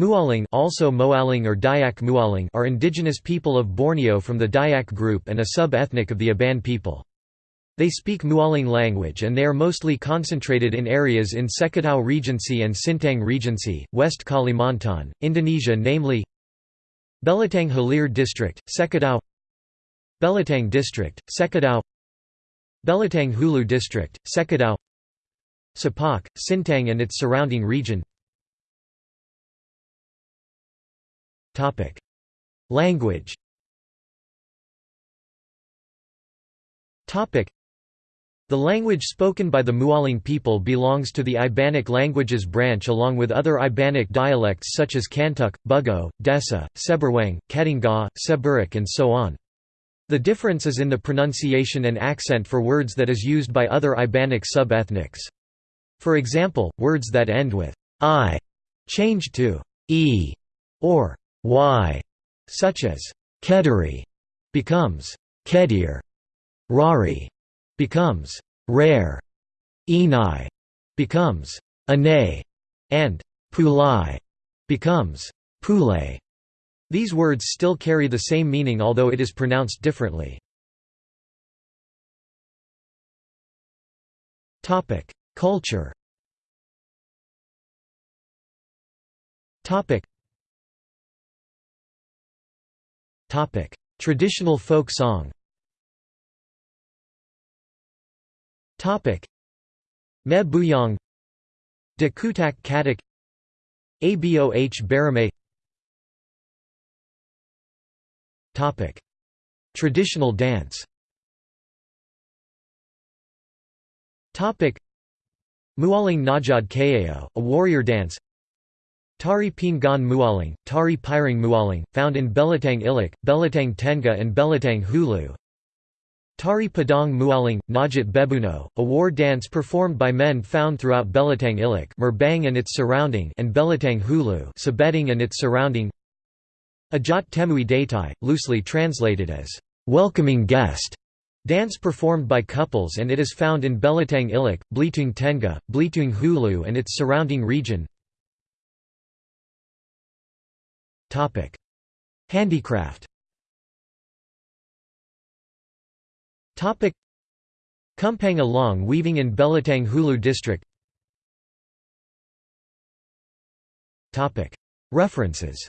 Mualing also Moaling or Dayak Mualing are indigenous people of Borneo from the Dayak group and a sub-ethnic of the Iban people. They speak Mualing language and they are mostly concentrated in areas in Sekadau Regency and Sintang Regency, West Kalimantan, Indonesia namely Belitang Hilir District, Sekadau Belitang District, Sekadau Belitang Hulu District, Sekadau Sepauk, Sintang and its surrounding region Language the language spoken by the Mualing people belongs to the Ibanic languages branch along with other Ibanic dialects such as Kantuk, Bugo, Desa, Seberuang, Ketungau, Seburik and so on. The difference is in the pronunciation and accent for words that is used by other Ibanic sub-ethnics. For example, words that end with i change to e or y, such as kederi becomes kedir, rari becomes rare, enai becomes anay, and pulai becomes pule. These words still carry the same meaning although it is pronounced differently. Culture Traditional folk song. Me Buyong. De Kutak Katak. Aboh Barame. Traditional dance. Mualing Najad Kayao, a warrior dance Tari Pingan Mualing, Tari Piring Mualing, found in Belitang Ilik, Belitang Tenga and Belitang Hulu. Tari Padang Mualing, Najat Bebuno, a war dance performed by men found throughout Belitang Ilik Merbang and its surrounding and Belitang Hulu Sabeding and its surrounding. Ajat Temui Datai, loosely translated as, "...welcoming guest", dance performed by couples and it is found in Belitang Ilik, Belitang Tenga, Belitang Hulu and its surrounding region Handicraft. Kumpang Along weaving in Belitang Hulu district. References